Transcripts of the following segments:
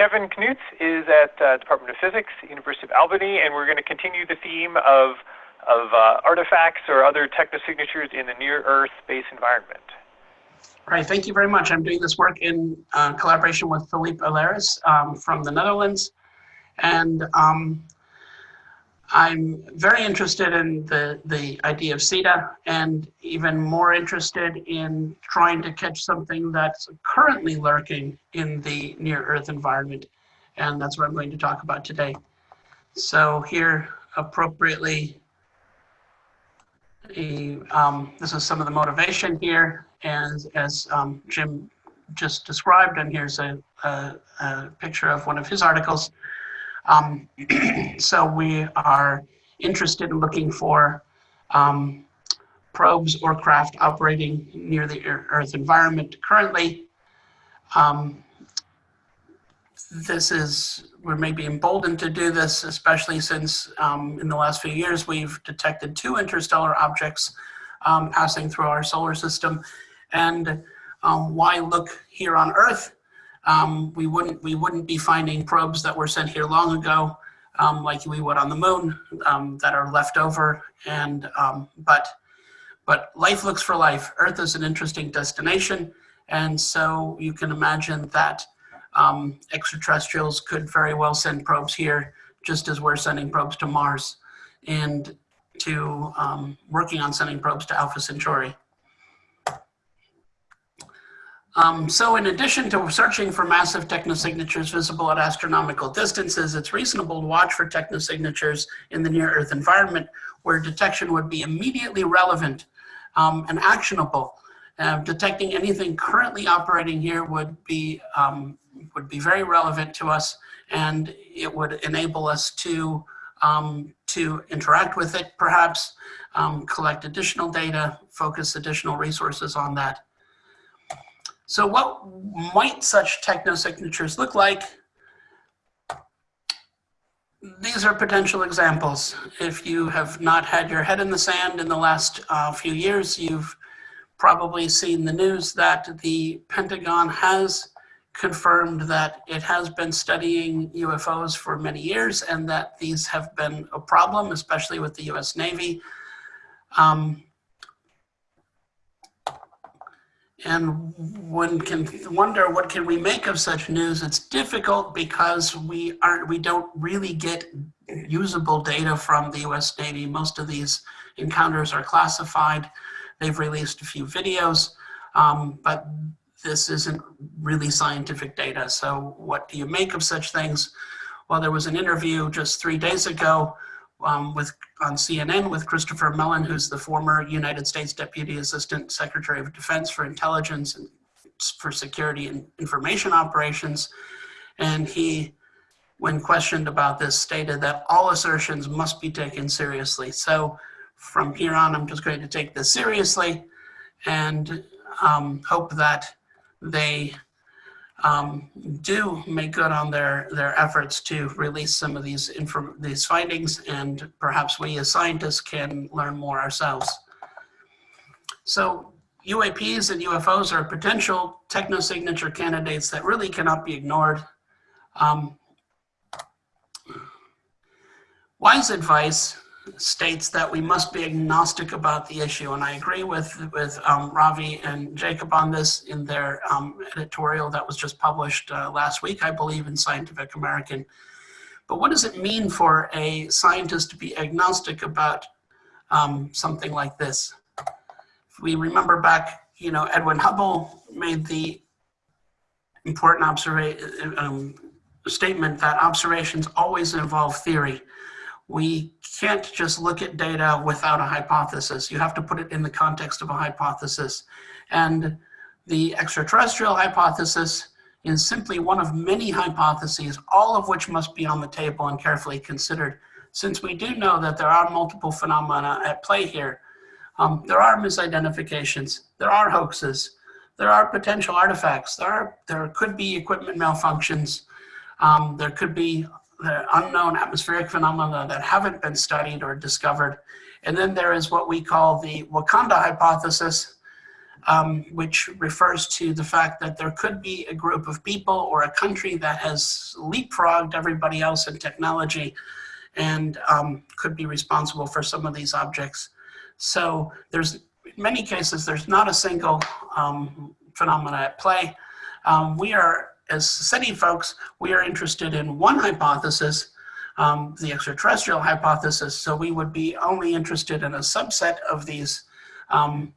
Kevin Knuth is at uh, Department of Physics, University of Albany, and we're going to continue the theme of, of uh, artifacts or other technosignatures in the near-Earth space environment. All right, thank you very much. I'm doing this work in uh, collaboration with Philippe Ailleris um, from the Netherlands. And um, I'm very interested in the, the idea of SETI and even more interested in trying to catch something that's currently lurking in the near Earth environment. And that's what I'm going to talk about today. So here, appropriately, a, um, this is some of the motivation here. And as um, Jim just described, and here's a, a, a picture of one of his articles, um, so we are interested in looking for um, probes or craft operating near the Earth environment currently. Um, this is, we're maybe emboldened to do this, especially since um, in the last few years we've detected two interstellar objects um, passing through our solar system. And um, why look here on Earth um, we wouldn't we wouldn't be finding probes that were sent here long ago, um, like we would on the moon, um, that are left over. And um, but but life looks for life. Earth is an interesting destination, and so you can imagine that um, extraterrestrials could very well send probes here, just as we're sending probes to Mars, and to um, working on sending probes to Alpha Centauri. Um, so in addition to searching for massive technosignatures visible at astronomical distances, it's reasonable to watch for technosignatures in the near Earth environment where detection would be immediately relevant um, and actionable. Uh, detecting anything currently operating here would be, um, would be very relevant to us and it would enable us to, um, to interact with it perhaps, um, collect additional data, focus additional resources on that. So what might such technosignatures look like? These are potential examples. If you have not had your head in the sand in the last uh, few years, you've probably seen the news that the Pentagon has confirmed that it has been studying UFOs for many years and that these have been a problem, especially with the US Navy. Um, and one can wonder what can we make of such news. It's difficult because we aren't, we don't really get usable data from the U.S. Navy. Most of these encounters are classified. They've released a few videos, um, but this isn't really scientific data. So what do you make of such things? Well, there was an interview just three days ago um, with on CNN with Christopher Mellon, who's the former United States Deputy Assistant Secretary of Defense for Intelligence and for Security and Information Operations. And he, when questioned about this, stated that all assertions must be taken seriously. So from here on, I'm just going to take this seriously and um, hope that they um, do make good on their, their efforts to release some of these, these findings and perhaps we as scientists can learn more ourselves. So UAPs and UFOs are potential technosignature candidates that really cannot be ignored. Um, wise advice states that we must be agnostic about the issue. And I agree with, with um, Ravi and Jacob on this in their um, editorial that was just published uh, last week, I believe, in Scientific American. But what does it mean for a scientist to be agnostic about um, something like this? If we remember back, you know, Edwin Hubble made the important observation um, statement that observations always involve theory we can't just look at data without a hypothesis. You have to put it in the context of a hypothesis. And the extraterrestrial hypothesis is simply one of many hypotheses, all of which must be on the table and carefully considered. Since we do know that there are multiple phenomena at play here, um, there are misidentifications, there are hoaxes, there are potential artifacts, there, are, there could be equipment malfunctions, um, there could be the unknown atmospheric phenomena that haven't been studied or discovered. And then there is what we call the Wakanda hypothesis. um, which refers to the fact that there could be a group of people or a country that has leapfrogged everybody else in technology and um, could be responsible for some of these objects. So there's, in many cases, there's not a single um, phenomena at play. Um, we are, as SETI folks, we are interested in one hypothesis, um, the extraterrestrial hypothesis. So we would be only interested in a subset of these um,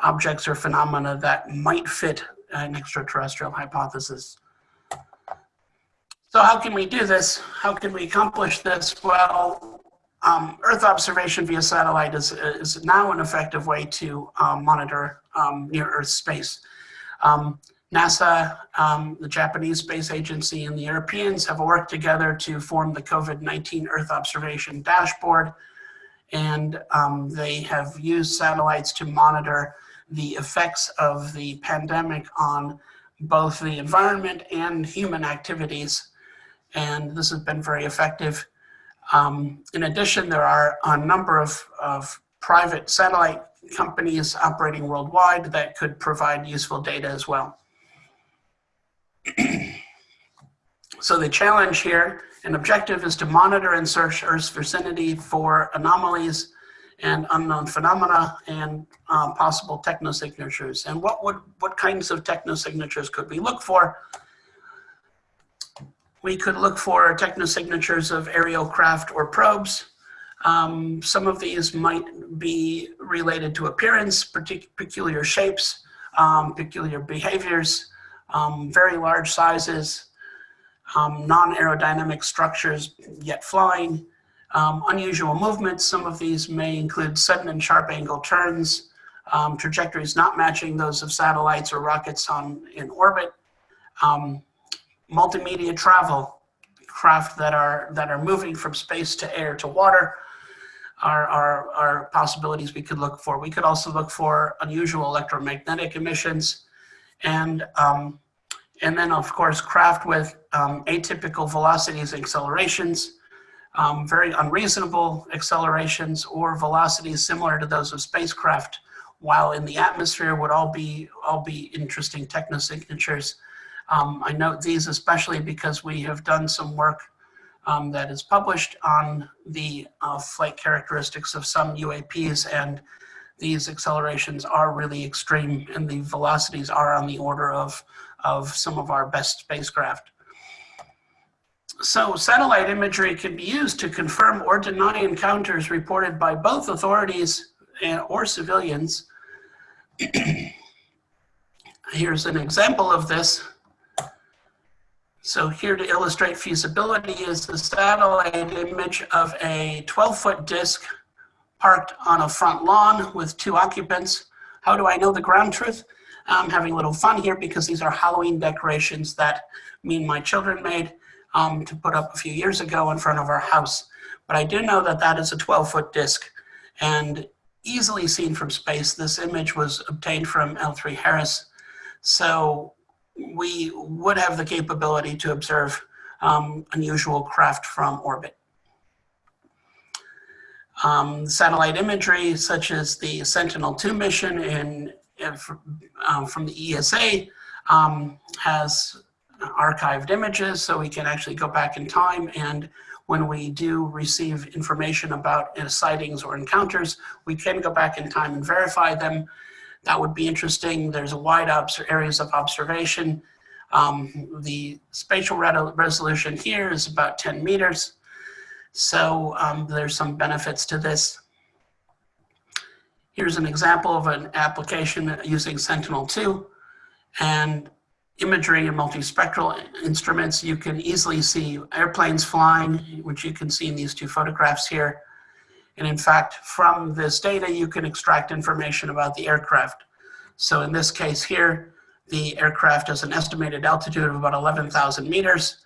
objects or phenomena that might fit an extraterrestrial hypothesis. So how can we do this? How can we accomplish this? Well, um, Earth observation via satellite is, is now an effective way to um, monitor um, near Earth space. NASA, um, the Japanese Space Agency, and the Europeans have worked together to form the COVID-19 Earth observation dashboard. And um, they have used satellites to monitor the effects of the pandemic on both the environment and human activities. And this has been very effective. Um, in addition, there are a number of, of private satellite companies operating worldwide that could provide useful data as well. So the challenge here and objective is to monitor and search Earth's vicinity for anomalies and unknown phenomena and um, possible technosignatures. And what would what kinds of technosignatures could we look for? We could look for technosignatures of aerial craft or probes. Um, some of these might be related to appearance, peculiar shapes, um, peculiar behaviors, um, very large sizes, um, non-aerodynamic structures yet flying, um, unusual movements, some of these may include sudden and sharp angle turns, um, trajectories not matching those of satellites or rockets on in orbit, um, multimedia travel, craft that are that are moving from space to air to water are, are, are possibilities we could look for. We could also look for unusual electromagnetic emissions and um, and then of course craft with um, atypical velocities and accelerations um, very unreasonable accelerations or velocities similar to those of spacecraft while in the atmosphere would all be all be interesting technosignatures. Um, I note these especially because we have done some work um, that is published on the uh, flight characteristics of some UAPs and these accelerations are really extreme and the velocities are on the order of, of some of our best spacecraft. So satellite imagery can be used to confirm or deny encounters reported by both authorities or civilians. Here's an example of this. So here to illustrate feasibility is the satellite image of a 12 foot disc parked on a front lawn with two occupants. How do I know the ground truth? I'm having a little fun here because these are Halloween decorations that me and my children made um, to put up a few years ago in front of our house. But I do know that that is a 12 foot disc and easily seen from space. This image was obtained from L3 Harris. So we would have the capability to observe um, unusual craft from orbit. Um, satellite imagery, such as the Sentinel-2 mission in, in um, from the ESA, um, has archived images so we can actually go back in time and when we do receive information about uh, sightings or encounters, we can go back in time and verify them. That would be interesting. There's a wide areas of observation. Um, the spatial resolution here is about 10 meters. So um, there's some benefits to this. Here's an example of an application using Sentinel-2. And imagery and multispectral instruments, you can easily see airplanes flying, which you can see in these two photographs here. And in fact, from this data, you can extract information about the aircraft. So in this case here, the aircraft has an estimated altitude of about 11,000 meters.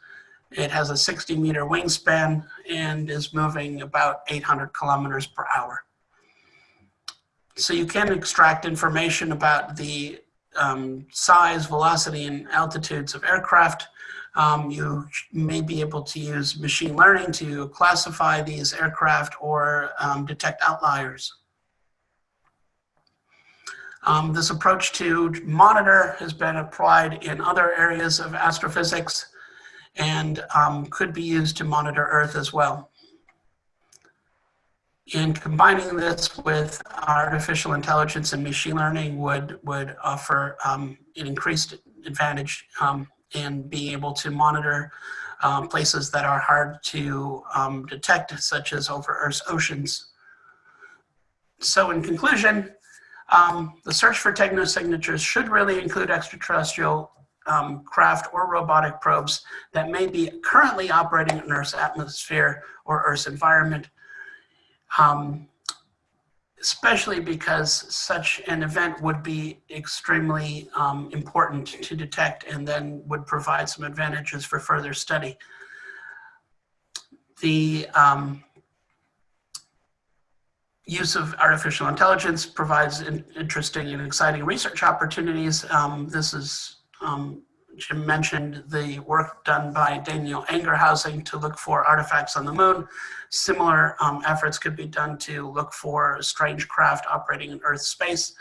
It has a 60 meter wingspan and is moving about 800 kilometers per hour. So you can extract information about the um, size, velocity, and altitudes of aircraft. Um, you may be able to use machine learning to classify these aircraft or um, detect outliers. Um, this approach to monitor has been applied in other areas of astrophysics and um, could be used to monitor Earth as well. And combining this with artificial intelligence and machine learning would, would offer um, an increased advantage um, in being able to monitor um, places that are hard to um, detect, such as over Earth's oceans. So in conclusion, um, the search for technosignatures should really include extraterrestrial um, craft or robotic probes that may be currently operating in Earth's atmosphere or Earth's environment, um, especially because such an event would be extremely um, important to detect and then would provide some advantages for further study. The um, use of artificial intelligence provides in, interesting and exciting research opportunities. Um, this is, um, Jim mentioned the work done by Daniel Angerhausen to look for artifacts on the moon. Similar um, efforts could be done to look for strange craft operating in Earth space.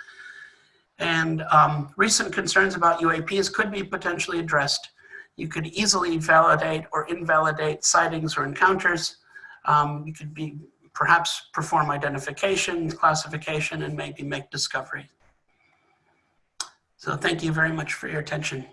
And um, recent concerns about UAPs could be potentially addressed. You could easily validate or invalidate sightings or encounters. Um, you could be perhaps perform identification, classification, and maybe make discovery. So thank you very much for your attention.